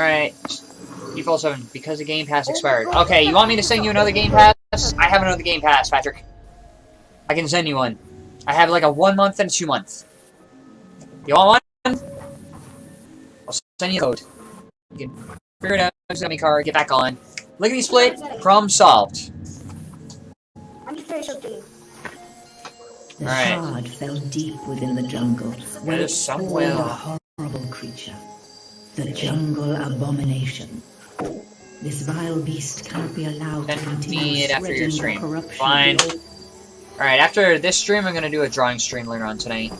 Alright. Default 7, because the Game Pass expired. Okay, you want me to send you another Game Pass? I have another Game Pass, Patrick. I can send you one. I have like a one month and two month. You want one? I'll send you a code. You can figure it out, send me card, get back on. Lickety split, problem solved. I'm just very okay. The Alright. shard fell deep within the jungle, where There's it somewhere- a horrible creature. The jungle abomination. This vile beast cannot be allowed to continue me it after your spreading stream. corruption Fine. Alright, after this stream, I'm gonna do a drawing stream later on tonight.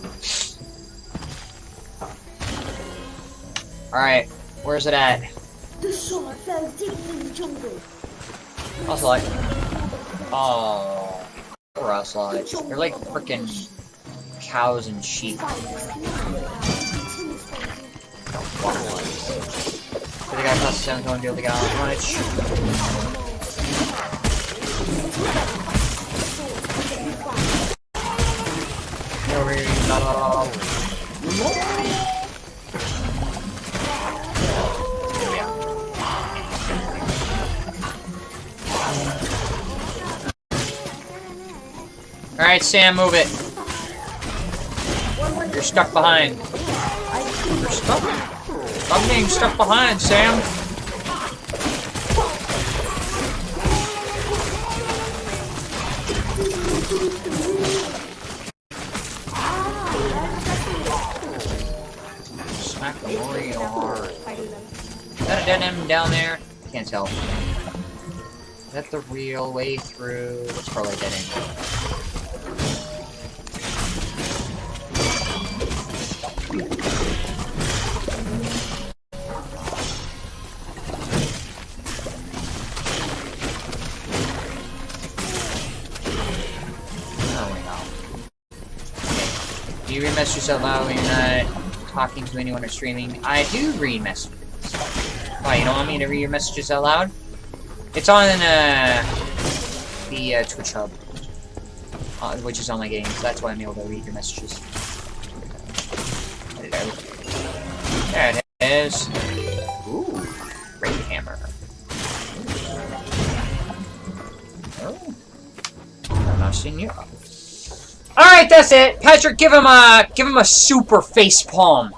Alright, where's it at? The sword fell deep in the jungle. Also like, oh, poor Ocelot. They're like freaking cows and sheep. The guy costs 7 to able to get on much. Alright, Sam, move it. You're stuck behind. You're stuck. I'm getting stuck behind, Sam. Smack the real hard. Is that a dead end down there? Can't tell. Is that the real way through? It's probably dead end. Messages out loud when you're not talking to anyone or streaming? I do read messages. Why, you don't want me to read your messages out loud? It's on uh, the uh, Twitch hub, uh, which is on my game, so That's why I'm able to read your messages. There it is. Ooh, great hammer. Oh, I'm not seeing you. All right, that's it. Patrick, give him a give him a super face palm.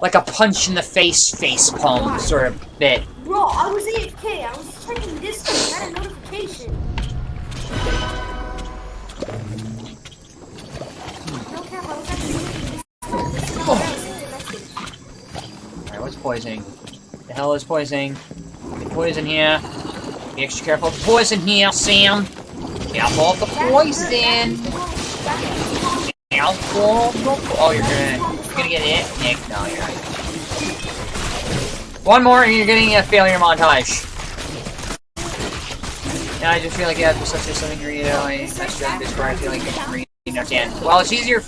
Like a punch in the face face palm sort of bit. Bro, I was AFK. I was checking this thing. I got a notification. No cap, I was actually looking this Alright, what's poisoning? The hell is poisoning? Get poison here. Be extra careful the poison here, Sam. Careful of the poison. Careful of the Oh, you're gonna you're gonna get it, Nick. No, you're not. One more and you're getting a failure montage. Now I just feel like you have such a something to read. I messed up this where I feel like I read and understand. Well, it's easier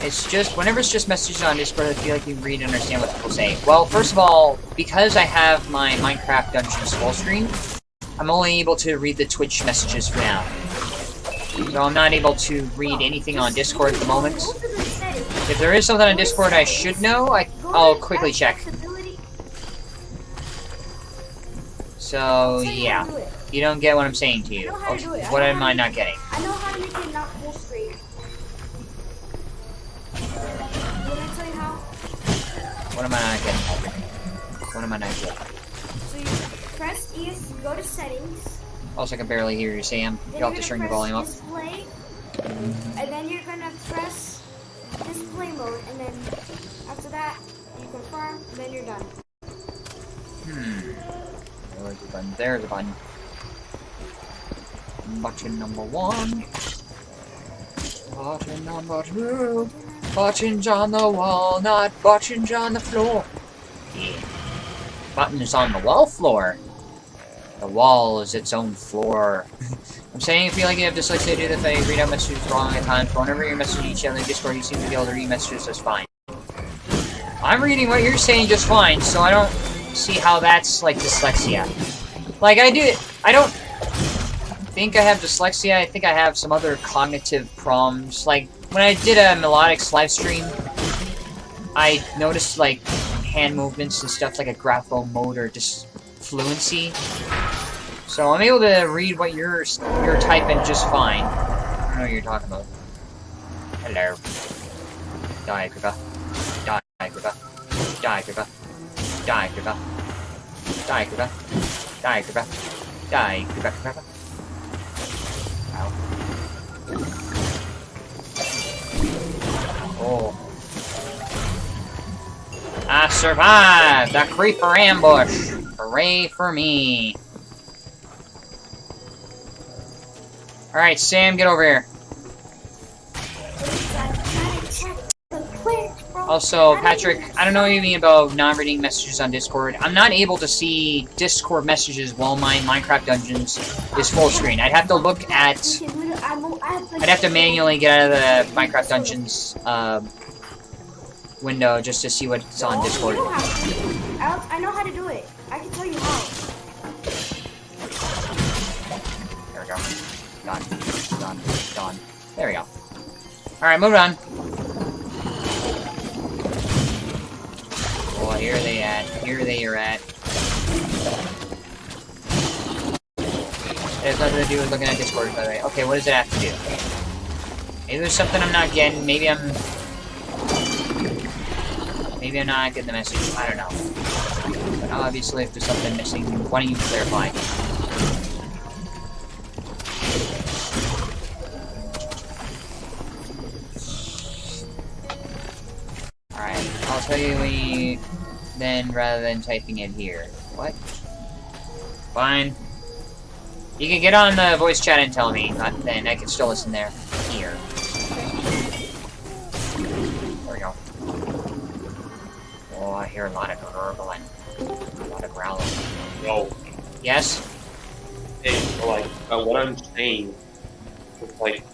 it's just, whenever it's just messages on Discord, I feel like you read and understand what people say. Well, first of all, because I have my Minecraft Dungeons full screen, I'm only able to read the Twitch messages for now. So I'm not able to read anything on Discord at the moment. If there is something on Discord I should know, I, I'll quickly check. So, yeah. You don't get what I'm saying to you. Okay, What am I not getting? I know how not how? What am I not getting? What am I not getting? You press ES, go to settings. Also, I can barely hear you, Sam. You'll have to turn your volume up. Display, and then you're gonna press display mode, and then after that, you confirm, and then you're done. Hmm. Where's the button? There's the button. Button number one. Button number two. Buttons on the wall, not buttons on the floor. Button is on the wall floor. The wall is its own floor. I'm saying if you like you have dyslexia, do the thing, read out messages wrong at times. but Whenever you're messaging each other in Discord, you seem to be able to read messages just fine. I'm reading what you're saying just fine, so I don't see how that's like dyslexia. Like I do, I don't think I have dyslexia. I think I have some other cognitive problems. Like when I did a melodics live stream, I noticed like hand movements and stuff like a grapho mode or just fluency. So I'm able to read what you're you're typing just fine. I don't know what you're talking about. Hello. Die, Griva. Die, Griva. Die, Griva. Die, Griva. Die, Griva. Die, Griva. Die, Griva, Griva. Ow. Oh. I survived a creeper ambush. Hooray for me. Alright, Sam, get over here. Also, Patrick, I don't know what you mean about not reading messages on Discord. I'm not able to see Discord messages while my Minecraft Dungeons is full screen. I'd have to look at... I'd have to manually get out of the Minecraft Dungeons uh, window just to see what's on Discord. Alright, move on. Oh, here they at. Here they are at. It has nothing to do with looking at Discord, by the way. Okay, what does it have to do? Maybe there's something I'm not getting. Maybe I'm... Maybe I'm not getting the message. I don't know. But obviously, if there's something missing, why don't you clarify? Alright, tell you when. Then, rather than typing it here. What? Fine. You can get on the voice chat and tell me, uh, then I can still listen there. Here. There we go. Oh, I hear a lot of gurgling. A lot of growling. No, Yes? hey, like, uh, what I'm saying, like,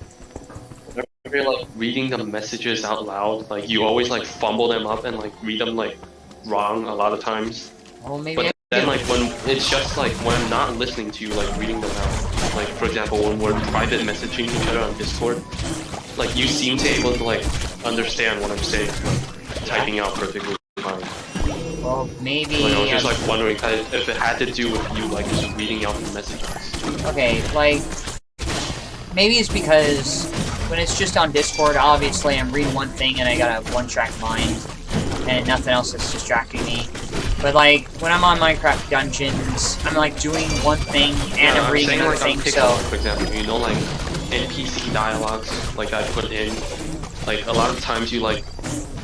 whenever you're, like, reading the messages out loud, like, you always, like, fumble them up and, like, read them, like, wrong a lot of times. Well, maybe But then, like, when, it's just, like, when I'm not listening to you, like, reading them out, like, for example, when we're private messaging each other on Discord, like, you seem to be able to, like, understand what I'm saying, like, typing out perfectly fine. Well, maybe... Like, I was just, like, wondering if if it had to do with you, like, just reading out the messages. Okay, like, maybe it's because when it's just on Discord, obviously I'm reading one thing and I got a one-track mind, and nothing else is distracting me. But like, when I'm on Minecraft Dungeons, I'm like doing one thing and Yeah, I'm reading another thing, so... for example, you know, like NPC dialogues, like I put in, like a lot of times you like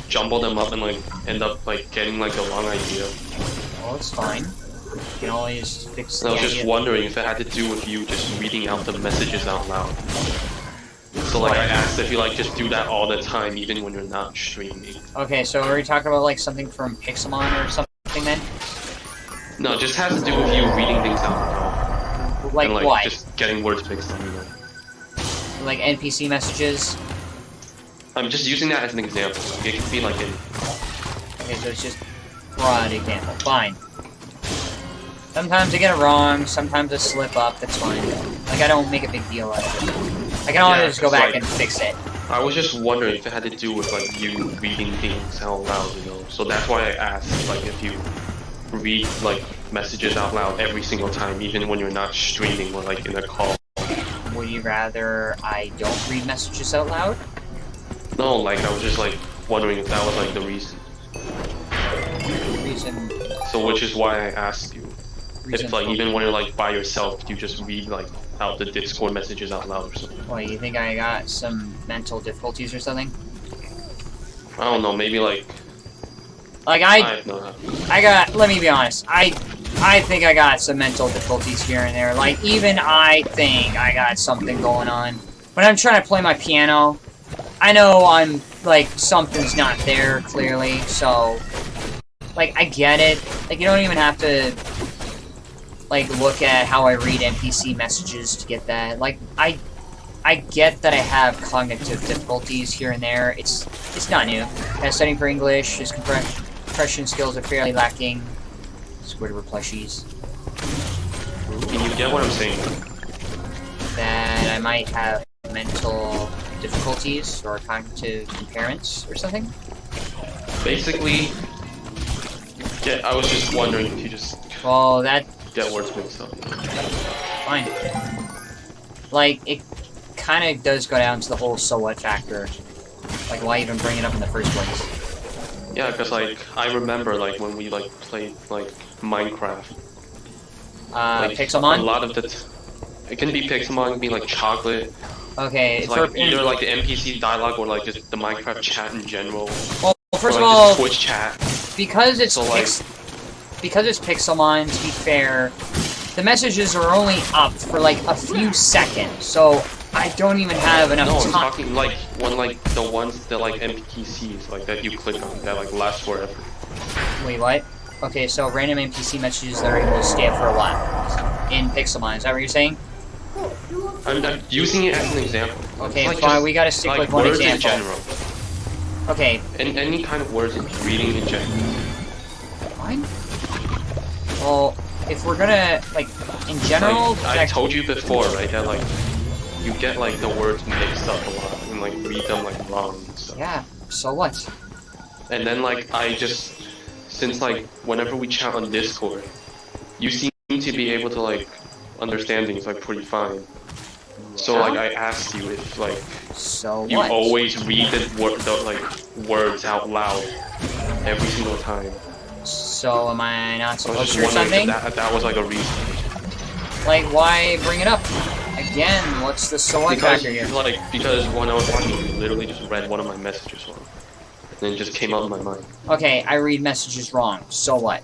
jumble them up and like end up like getting like a wrong idea. Well, it's fine. You can always fix So I was just wondering if it had to do with you just reading out the messages out loud. So like I asked if you like just do that all the time, even when you're not streaming. Okay, so are we talking about like something from Pixelmon or something then? No, it just has to do with you reading things out loud. Like, and, like what? just getting words fixed on you. Like NPC messages? I'm just using that as an example. It could be like in Okay, so it's just broad example. Fine. Sometimes I get it wrong, sometimes I slip up, that's fine. Like, I don't make a big deal out of it. I can always Yeah, just go back like- and fix it. I was just wondering if it had to do with like you reading things out loud, you know. So that's why I asked like if you read like messages out loud every single time, even when you're not streaming or like in a call. Would you rather I don't read messages out loud? No, like I was just like wondering if that was like the reason. Reason... So which is why I asked you if like even when you're like by yourself, you just read like out the Discord messages out loud or something. What, you think I got some mental difficulties or something? I don't know, maybe like Like, I I... I got... Let me be honest. I... I think I got some mental difficulties here and there. Like, even I think I got something going on. When I'm trying to play my piano, I know I'm, like, something's not there, clearly, so... Like, I get it. Like, you don't even have to, like, look at how I read NPC messages to get that. Like, I... I get that I have cognitive difficulties here and there. It's it's not new. Uh, studying for English, his compre- compression skills are fairly lacking. Squidward plushies. Can you get what I'm saying? That I might have mental difficulties or cognitive impairments or something. Basically, yeah, I was just wondering if you just Well, that get words mixed up. fine. Like it kind of does go down to the whole so what factor. Like why even bring it up in the first place? Yeah, because like I remember like when we like played like Minecraft. Uh, like, A lot of the. T- it can be Pixelmon, it can be like chocolate. Okay, It's like either like the NPC dialogue or like just the Minecraft chat in general. well, first or, of all, Twitch chat. because it's So, like- because it's Pixelmon. To be fair, the messages are only up for like a few seconds, so I don't even have enough No, I'm time. talking like when like the ones that like NPCs like that you click on that like last forever. Wait, what? Okay, so random NPC messages that are able to stay up for a while in Pixelmon. Is that what you're saying? I'm, I'm using it as an example. Okay, Like, fine. we gotta stick like with one words example. in general. Okay, And any kind of words reading in general. fine. Well, if we're gonna like in general, Like, I told you before, right, that like you get like the words mixed up a lot and like read them like wrong and stuff. yeah. So what? And then like I just since like whenever we chat on Discord, you seem to be able to like understand things like pretty fine. So like I asked you if like So you what? always read the word the like words out loud every single time. So am I not I supposed to or something? if that, that was like a reason. Like, why bring it up? Again, what's the Because factor here? like because when I was watching, you literally just read one of my messages wrong, and then it just came out of my mind. Okay, I read messages wrong. So what?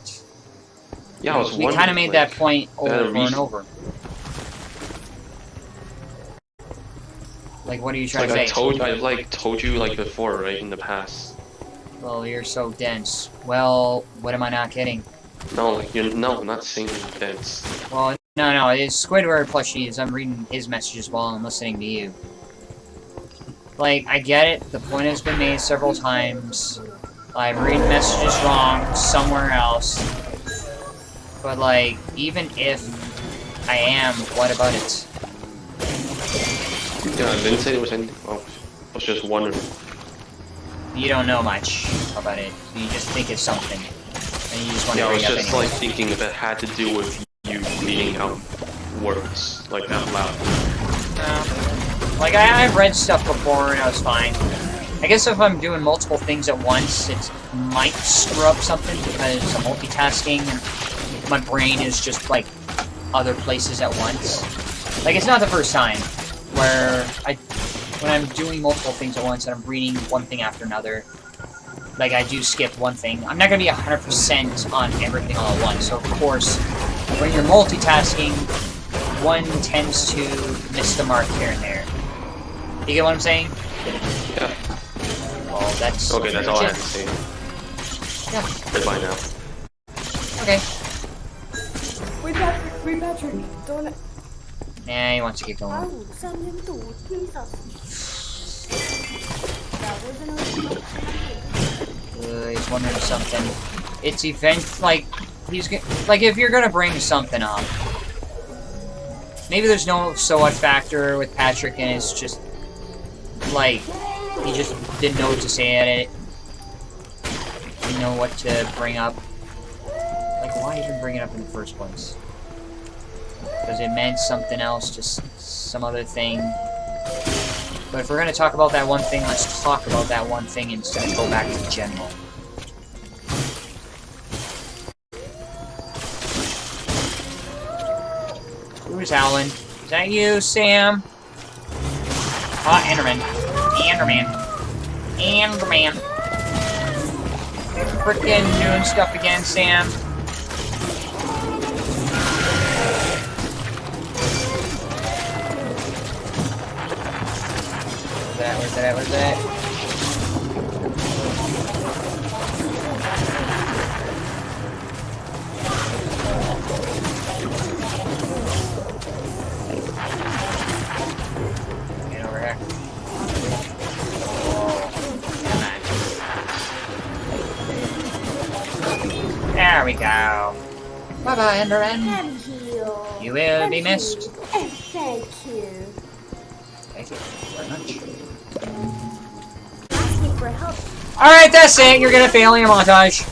Yeah, I was we kind of made like, that point that over and reason? over. Like, what are you trying Like I to say? told I like told you like before, right in the past. Well, you're so dense. Well, what am I not getting? No, you're no, I'm not saying you're dense. Well, no, no, it's Squidward plushies. I'm reading his messages while I'm listening to you. Like, I get it. The point has been made several times. I'm reading messages wrong somewhere else. But, like, even if I am, what about it? Yeah, I didn't say there was anything oh, wrong. I was just wondering. You don't know much about it. You just think it's something. And you just want Yeah, to I was just like thinking if it had to do with you reading out words like out loud. No. Like, I, I've read stuff before and I was fine. I guess if I'm doing multiple things at once, it might screw up something because I'm multitasking and my brain is just, like, other places at once. Like, it's not the first time where I, when I'm doing multiple things at once and I'm reading one thing after another, like, I do skip one thing. I'm not gonna be 100% on everything all at once, so of course, when you're multitasking, one tends to miss the mark here and there. You get what I'm saying? Yeah. Well, that's Okay, that's all I have to say. Yeah. Goodbye now. much it. Okay. Wait, Patrick, wait, Patrick. Don't. Nah, he wants to keep going. Uh, he's wondering something. It's event like he's like if you're gonna bring something up. Maybe there's no so what factor with Patrick and it's just like he just didn't know what to say at it. Didn't know what to bring up. Like why even bring it up in the first place? Because it meant something else, just some other thing. But if we're gonna talk about that one thing, let's talk about that one thing instead of go back to general. Who's Alan? Is that you, Sam? Ah, Enderman. Enderman. Enderman. Frickin' doing stuff again, Sam. That? Where's that? Get over here. Come. There we go. Bye bye, Enderman. Can heal. You will be missed. Alright, that's it. You're gonna fail in your montage.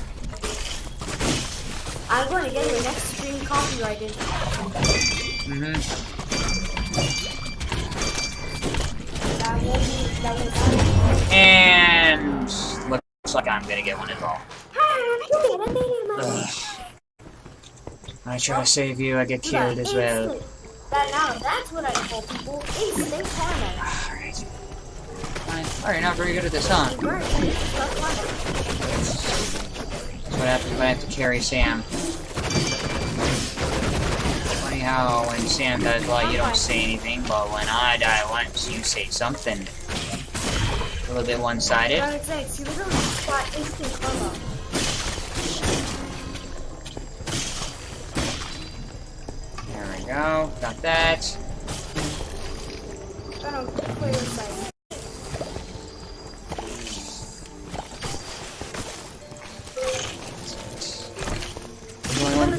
I'm going to get your next stream copyrighted. That won't be, that won't happen. And looks like I'm gonna get one as well. I made it, Mommy. Ugh. I try to save you, I get killed as well. That now, that's what I call people instant karma. Oh, you're not very good at this, huh? That's what happens when I have to carry Sam. Funny how when Sam does well, you don't say anything, but when I die once, you say something. A little bit one-sided. There we go. Got that.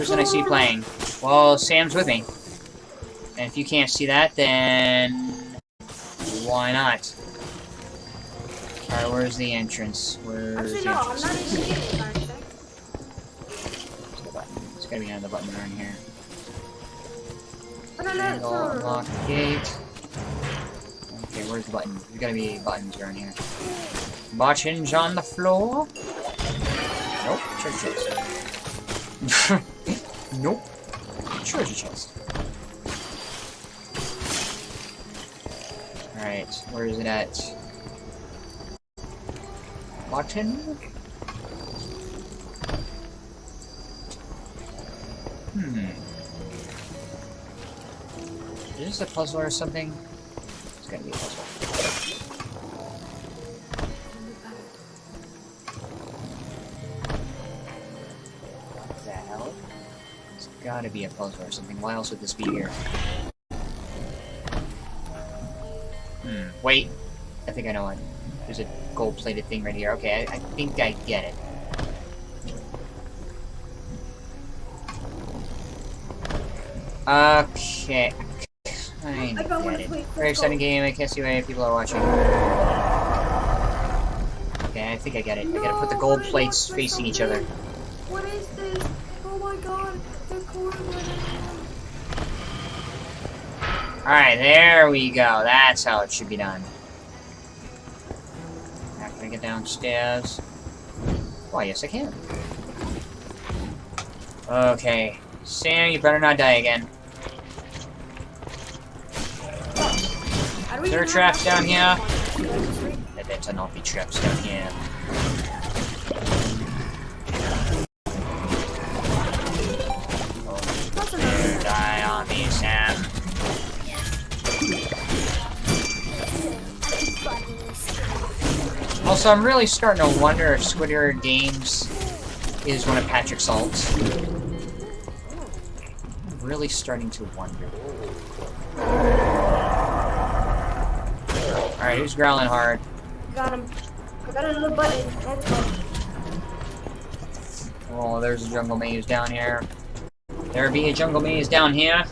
Person I see playing. Well, Sam's with me. And if you can't see that, then why not? Alright, where's the entrance? Where's Actually, the no, I'm entrance? not even getting it, button. It's gotta be another button around here. I don't know. Angle, it's unlock gate. Okay, where's the button? There's gotta be buttons around here. Watch hinge on the floor. Nope, chest. Nope. Treasure chest. Alright, where is it at? Button? Hmm. Is this a puzzle or something? It's gonna be a puzzle. Be a puzzle or something. Why else would this be here? Hmm, wait. I think I know what. There's a gold-plated thing right here. Okay, I, I think I get it. Okay. Got one get it. exciting game. I can't see why people are watching. Okay, I think I get it. I gotta put the gold plates facing each other. What is this? Oh my god, they're coordinating. Alright, there we go. That's how it should be done. Now can I get downstairs? Why, yes I can. Okay. Sam, you better not die again. There even traps down here? There better not be traps down here. Also, I'm really starting to wonder if Squidward Games is one of Patrick's Salt's. I'm really starting to wonder. Alright, who's growling hard? Got him. I got another button. Let's go. Oh, there's a jungle maze down here. There be a jungle maze down here.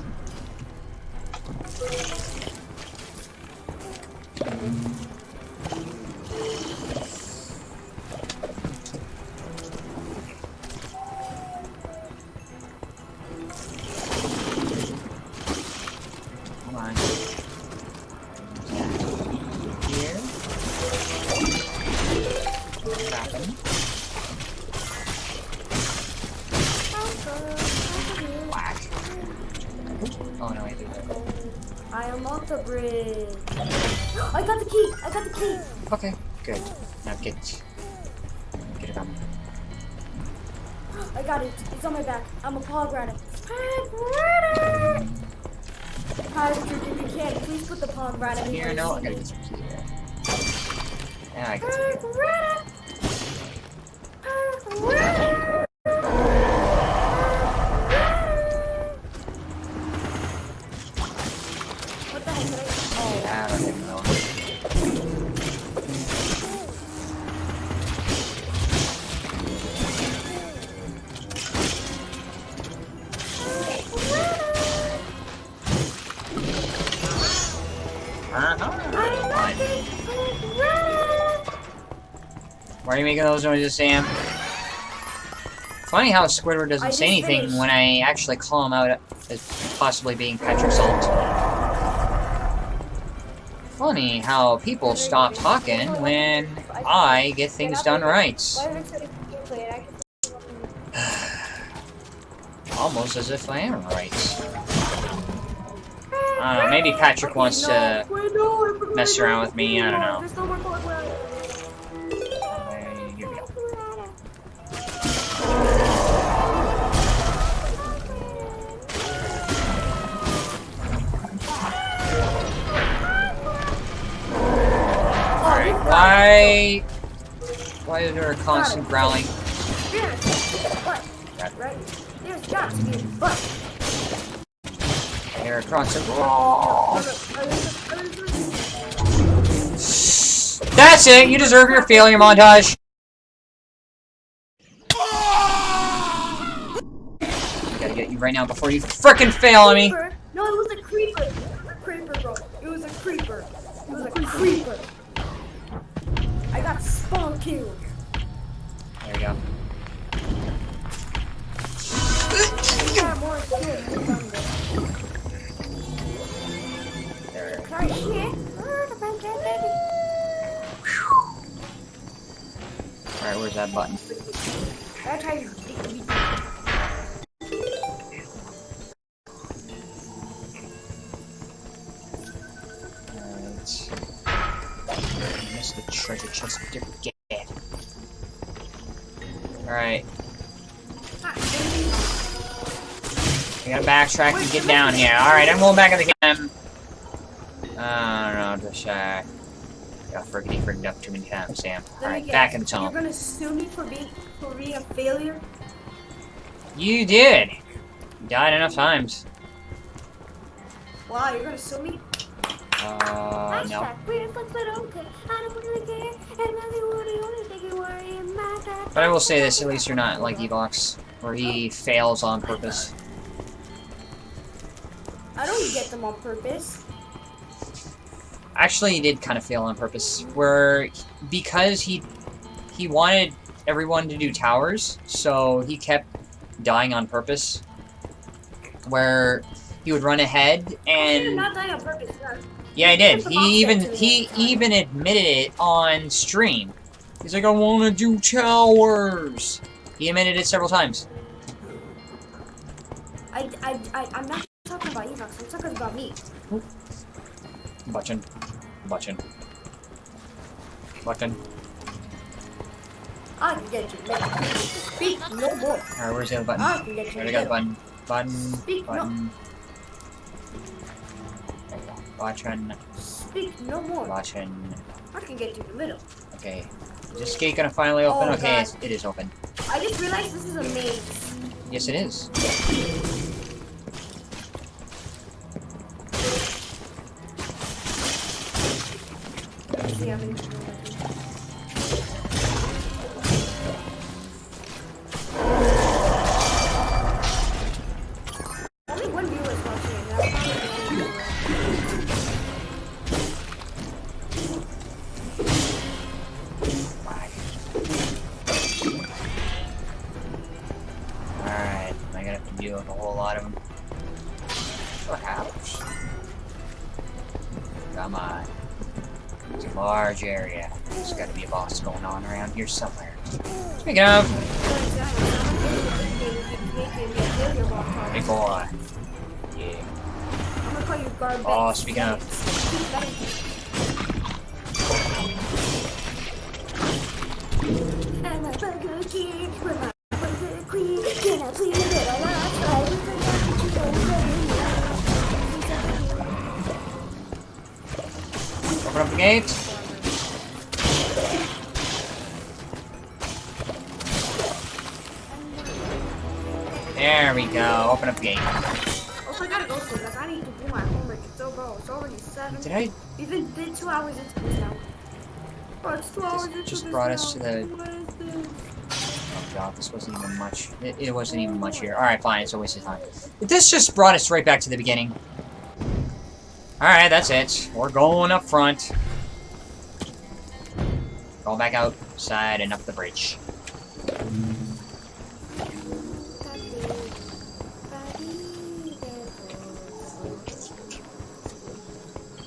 I got the key. I got the key. Okay, good. Now get get it on. I got it. It's on my back. I'm a pog rider. Pog rider. Hi, if you, if you can, please put the pog rider in Here, my no, I CD. gotta get some key here. Yeah, I got some. Pog making those noises, Sam? Funny how Squidward doesn't say anything finished. when I actually call him out as possibly being Patrick Salt. Funny how people stop talking when I get things done right. Why is it gameplay? And I can Almost as if I am right. I don't know, maybe Patrick wants to wait, no, I forgot mess around with me, I don't know. Why... Why is there a constant growling? Yes, but, Got- right? There's got to be a but. There constant... That's it! You deserve your failure montage! I gotta get you right now before you frickin' fail on me! No, it was a creeper. A creeper, bro. It was a creeper. It was a creeper. I got spawn killed. There we go. Alright, where's that button? Treasure chest again. Alright. Ah, baby. I gotta backtrack and get down here. Alright, I'm going back in the game. I don't know, just uh got friggity frigged up too many times, Sam. Alright, back in the tunnel. You're gonna sue me for being for being a failure? You did! You died enough times. Wow, you're gonna sue me? Uh, no. But I will say this, at least you're not like Evox, where he fails on purpose. I don't get them on purpose. Actually, he did kind of fail on purpose, where because he he wanted everyone to do towers, so he kept dying on purpose. Where he would run ahead and not dying on purpose. no. yeah, I did. He even he even admitted it on stream. He's like, I want to do towers. He admitted it several times. I, I, I, I'm not talking about Evox. I'm talking about me. Button, button, button. I can get you. Speak no more. All right, where's the other button? I can get you. Already got the button. Button. Speak. Button. There go. Speak no more. Button. I can get in the middle. Okay. Is this gate gonna finally open? Oh, okay, God. it is open. I just realized this is a maze. Yes, it is. Deal with a whole lot of them. Perhaps. Come on. It's a large area. There's gotta be a boss going on around here somewhere. Speaking of, big boy. Yeah. Oh, speaking of. I'm a burger king, you don't Open up the gate. There we go. Open up the gate. Also, I gotta go soon, guys. I need to do my homework. It's so, bro, it's already 7. Did I We've been, been two hours into this now. Bro, it's two hours into just this brought us to the- What is this? Oh god, this wasn't even much. It, it wasn't even much here. Alright, fine, it's a waste of time. This just brought us right back to the beginning. Alright, that's it. We're going up front. Go back outside and up the bridge.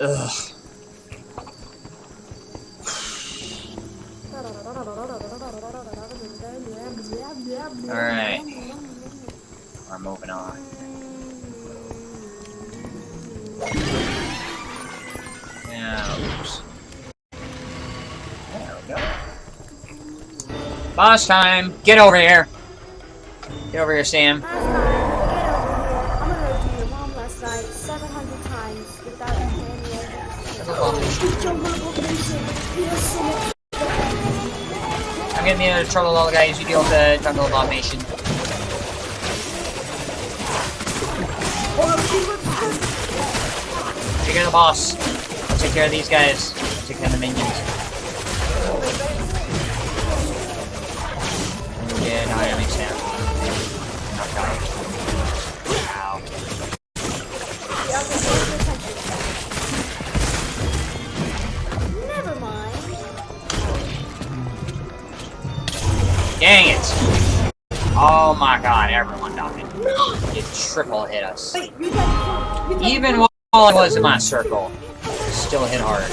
Ugh. Boss time! Get over here! Get over here, Sam. Last night, get over here. I'm gonna do your mom last night 700 times without any Jungle abomination. Yes, so much. I'm getting into trouble all the guys. You deal with the jungle abomination. Take care of the boss. I'll take care of these guys. I'll take care of the minions. Triple hit us. Wait, you got you got Even while I was in my circle, still hit hard.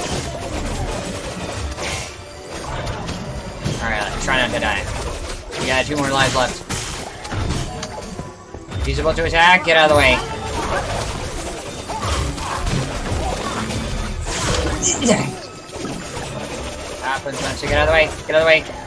Alright, try not to die. We got two more lives left. He's about to attack, get out of the way. Happens once you get out of the way, get out of the way.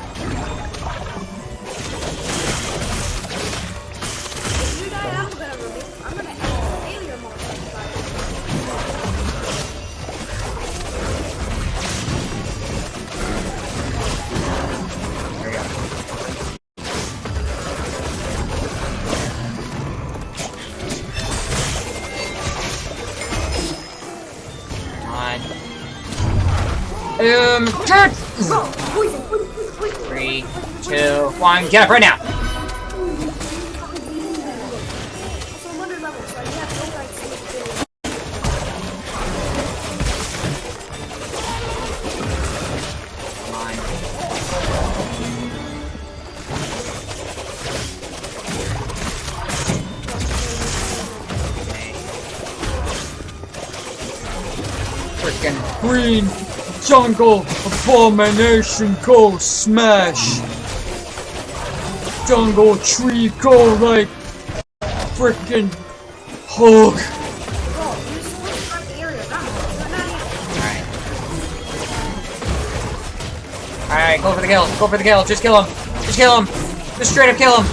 Um, turn! Three, two, one, get up right now! Freaking green jungle abomination go smash! Jungle tree go like freaking Hulk! Bro, you're supposed to the area around me. You're not here. Alright. Alright, go for the kill. Go for the kill. Just kill him. Just kill him. Just straight up kill him.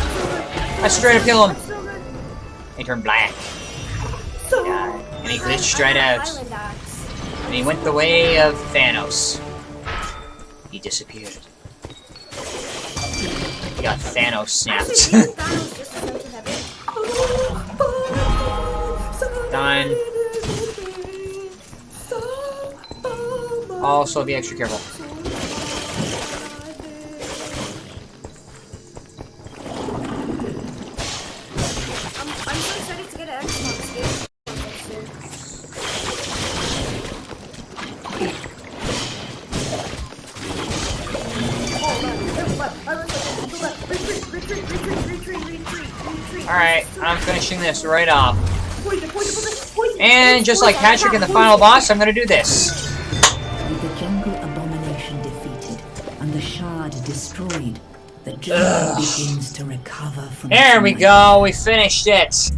I straight up kill him. He turned black. Yeah. And he glitched straight out. And he went the way of Thanos. He disappeared. He got Thanos snapped. maybe Thanos just went to heaven. Done. also, be extra careful. Finishing this right off. And just like Patrick in the final boss, I'm gonna do this. With the jungle abomination defeated and the shard destroyed, the jungle begins to recover from There we go, we finished it.